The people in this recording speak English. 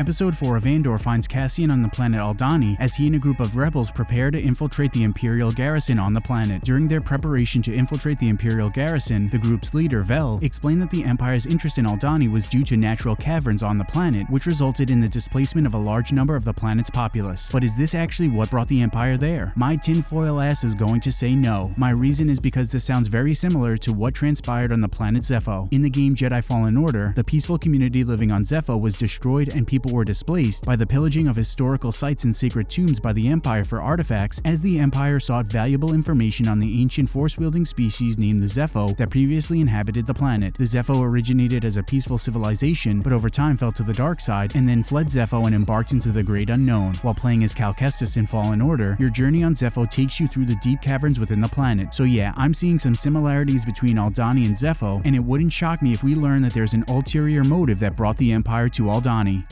Episode 4 of Andor finds Cassian on the planet Aldhani as he and a group of rebels prepare to infiltrate the Imperial garrison on the planet. During their preparation to infiltrate the Imperial garrison, the group's leader, Vel, explained that the Empire's interest in Aldhani was due to natural caverns on the planet, which resulted in the displacement of a large number of the planet's populace. But is this actually what brought the Empire there? My tinfoil ass is going to say no. My reason is because this sounds very similar to what transpired on the planet Zeffo. In the game Jedi Fallen Order, the peaceful community living on Zeffo was destroyed and people were displaced by the pillaging of historical sites and sacred tombs by the Empire for artifacts as the Empire sought valuable information on the ancient force-wielding species named the Zeffo that previously inhabited the planet. The Zeffo originated as a peaceful civilization, but over time fell to the dark side and then fled Zeffo and embarked into the great unknown. While playing as Cal Kestis in Fallen Order, your journey on Zeffo takes you through the deep caverns within the planet. So yeah, I'm seeing some similarities between Aldhani and Zeffo, and it wouldn't shock me if we learn that there's an ulterior motive that brought the Empire to Aldhani.